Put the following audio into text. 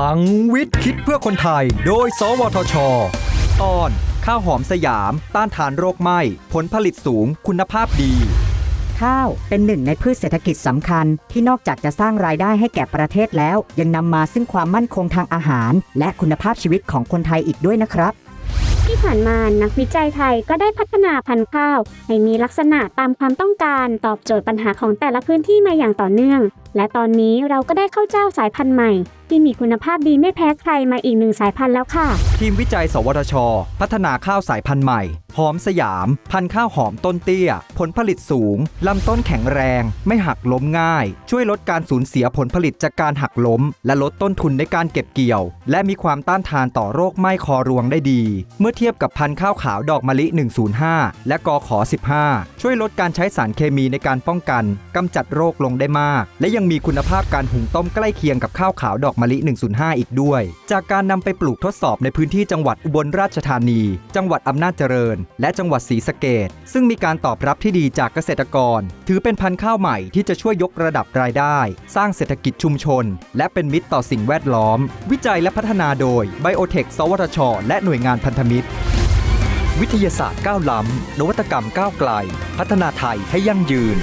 ลังวิทย์คิดเพื่อคนไทย โดย สวทช ตอน ข้าวหอมสยาม ต้านทานโรคไหม้ ผลผลิตสูงคุณภาพดี ข้าวเป็นหนึ่งในพืชเศรษฐกิจสำคัญ ที่นอกจากจะสร้างรายได้ให้แก่ประเทศแล้ว ยังนำมาซึ่งความมั่นคงทางอาหาร และคุณภาพชีวิตของคนไทยอีกด้วยนะครับ ที่ผ่านมานักวิจัยไทยก็ได้พัฒนาพันธุ์ข้าว ให้มีลักษณะตามความต้องการตอบโจทย์ปัญหาของแต่ละพื้นที่มาอย่างต่อเนื่องและตอนนี้เราก็ได้ข้าวเจ้าสายพันธุ์ใหม่ ที่มีคุณภาพดีไม่แพ้ใครมาอีกหนึ่งสายพันธุ์แล้วค่ะ ทีมวิจัย สวทช พัฒนาข้าวสายพันธุ์ใหม่ หอมสยาม พันธุ์ข้าวหอมต้นเตี้ย ผลผลิตสูง ลำต้นแข็งแรง ไม่หักล้มง่าย ช่วยลดการสูญเสียผลผลิตจากการหักล้ม และลดต้นทุนในการเก็บเกี่ยว และมีความต้านทานต่อโรคไหม้คอรวงได้ดี เมื่อเทียบกับพันธุ์ข้าวขาวดอกมะลิ 105 และกอขอ 15 ช่วยลดการใช้สารเคมีในการป้องกันกำจัดโรคลงได้มาก และยังังมีคุณภาพการหุงต้มใกล้เคียงกับข้าวขาวดอกมะลิ 105 อีกด้วย จากการนำไปปลูกทดสอบในพื้นที่จังหวัดอุบลราชธานี จังหวัดอำนาจเจริญ และจังหวัดศรีสะเกดซึ่งมีการตอบรับที่ดีจากเกษตรกร ถือเป็นพันธุ์ข้าวใหม่ที่จะช่วยยกระดับรายได้ สร้างเศรษฐกิจชุมชน และเป็นมิตรต่อสิ่งแวดล้อม วิจัยและพัฒนาโดยไบโอเทคสวทช และหน่วยงานพันธมิตรวิทยาศาสตร์ก้าวล้ำ นวัตกรรมก้าวไกล พัฒนาไทยให้ยั่งยืน